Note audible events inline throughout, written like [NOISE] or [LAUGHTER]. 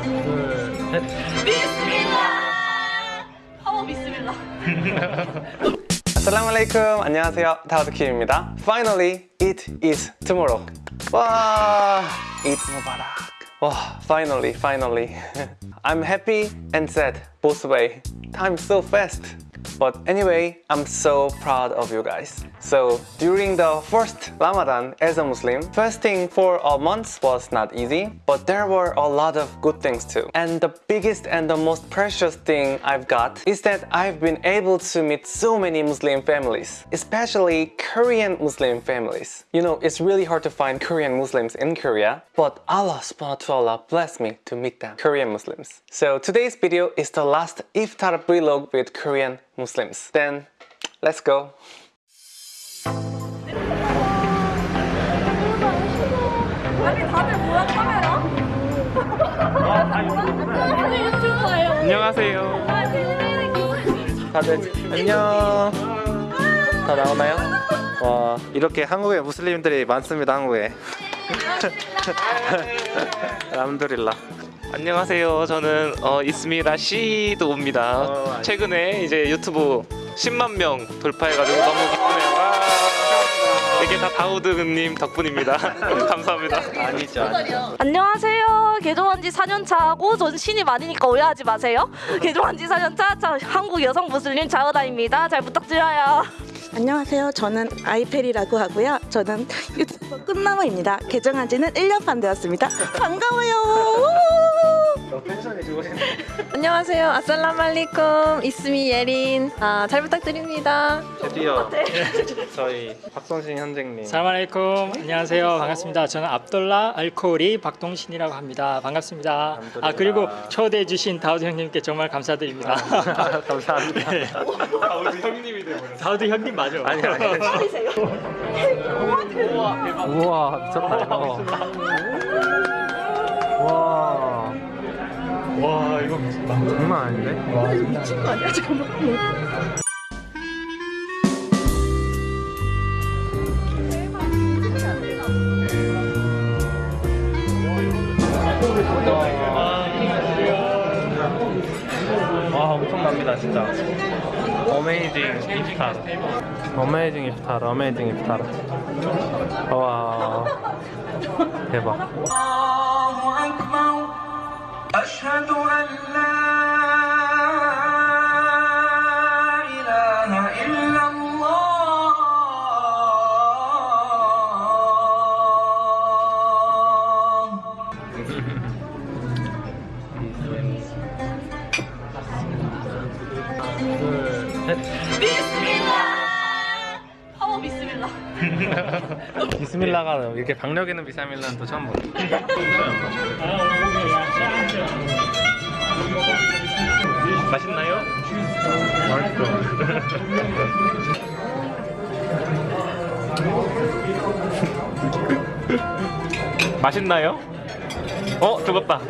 둘, 셋. 하모 비스밀라. 아살라말레이쿰 안녕하세요 다우드킴입니다 Finally it is tomorrow 와 Eid Mubarak 와 finally finally [LAUGHS] I'm happy and sad both way time so fast but anyway, I'm so proud of you guys. So during the first Ramadan as a Muslim, fasting for a month was not easy, but there were a lot of good things too. And the biggest and the most precious thing I've got is that I've been able to meet so many Muslim families, especially Korean Muslim families. You know, it's really hard to find Korean Muslims in Korea, but Allah subhanahu wa ta'ala blessed me to meet them, Korean Muslims. So today's video is the last iftar vlog with Korean Muslims. Then let's go. 아니 다들 뭐야 카메라? 아니 유튜버예요. 안녕하세요. 다들 안녕. 다 나오나요? 와 이렇게 한국에 무슬림들이 많습니다 한국에. 람두릴라. [LAUGHS] 안녕하세요. 저는 어, 이스미라 시도입니다. 어, 아니. 최근에 이제 유튜브 10만 명 돌파해가지고 너무 기쁘네요. 와, 이게 다 다우드님 덕분입니다. [LAUGHS] 감사합니다. 아니죠. 아니죠. 안녕하세요. 개종한 지 4년 차고 전 신입 아니니까 오해하지 마세요. [LAUGHS] 개종한 지 4년 차, 자, 한국 여성 무슬림 자우다입니다. 잘 부탁드려요. 안녕하세요. 저는 아이페리라고 하고요. 저는 유튜버 끝나무입니다. 개정한 지는 1년 반 되었습니다. 반가워요. 좋으시네. [LAUGHS] 안녕하세요. 아살라말리쿰 이스미 예린. 아, 잘 부탁드립니다. 드디어 [LAUGHS] 저희 박성신 현장님. 살말레이쿰 안녕하세요 반갑습니다 저는 압돌라 알코리 박동신이라고 합니다 반갑습니다 아 그리고 초대해 주신 다우드 형님께 정말 감사드립니다 감사합니다. [LAUGHS] 다우드 형님이 되버렸어. 다우드 형님 맞아 아니 아니. 우와 미쳤다 이거. 와. 와, 이거 장난 아닌데? 와 미친 거 아니야 잠깐만. 와 엄청납니다 진짜 어메이징 iftar. 어메이징 iftar. 어메이징 iftar. 와 대박. 그 셋 비스밀라 파워 비스밀라 [LAUGHS] 비스밀라가 이렇게 박력 있는 비스밀라는 또 처음 보네 맛있나요? 맛있어 [LAUGHS] 맛있나요? 어? 죽었다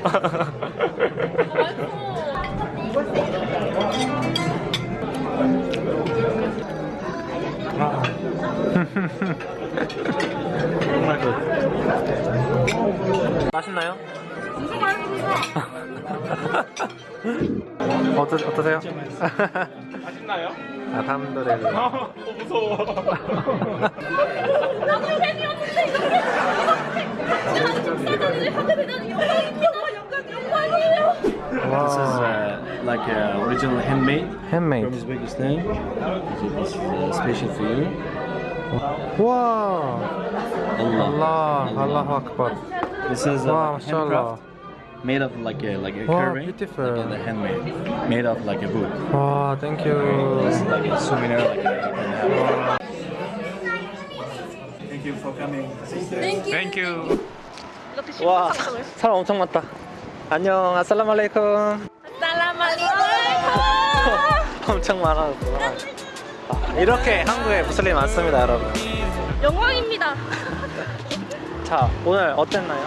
[LAUGHS] 정말 good [LAUGHS] 맛있나요? [LAUGHS] 어떠, 어떠세요? 맛있나요? 알함두릴라 [LAUGHS] 어, 무서워. 나도 팬이었는데 이렇게 이렇게 하게 되다니 영광이요. 영광 영광이에요. Uh, like uh, original handmade from 핸메이드 Uzbekistan. This is uh, special for you. 우와 Allah. 알라 알라후 아크bar This is uh, 와 handcraft, 마샬라 made of like a like a Wow, carving, beautiful. like a handmade, made of like a wood. 와 땡큐 It's like a souvenir. Like a, you can have. Thank you for coming. 땡큐. 이렇게 쉽게 와 상상을. 사람 엄청 많다 안녕 아살라말레이쿰 엄청 많아졌구나 아, 이렇게 한국에 무슬림 많습니다 여러분 영광입니다. 자 오늘 어땠나요?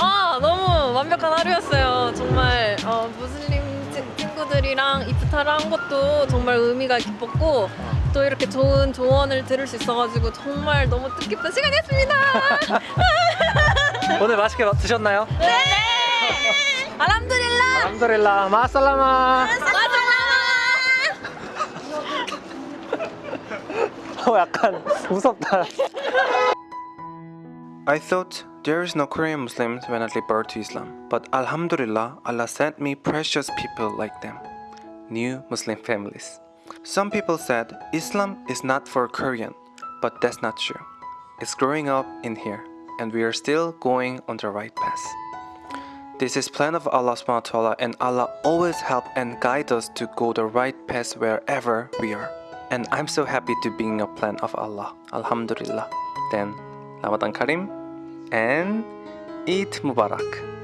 아, 너무 완벽한 하루였어요. 정말 어, 무슬림 친- 친구들이랑 이프타를 한 것도 정말 의미가 깊었고 또 이렇게 좋은 조언을 들을 수 있어가지고 정말 너무 뜻깊은 시간이었습니다. 오늘 맛있게 드셨나요? 네. [LAUGHS] 알함드릴라. 알함드릴라 마살라마. 약간 무섭다. I thought there is no Korean Muslims when I gave birth to Islam, but Alhamdulillah, Allah sent me precious people like them, new Muslim families. Some people said Islam is not for Korean, but that's not true. It's growing up in here, and we are still going on the right path. This is plan of Allah subhanahu wa ta'ala and Allah always help and guide us to go the right path wherever we are. And I'm so happy to be in a plan of Allah. Alhamdulillah. Then Ramadan Karim and Eid Mubarak.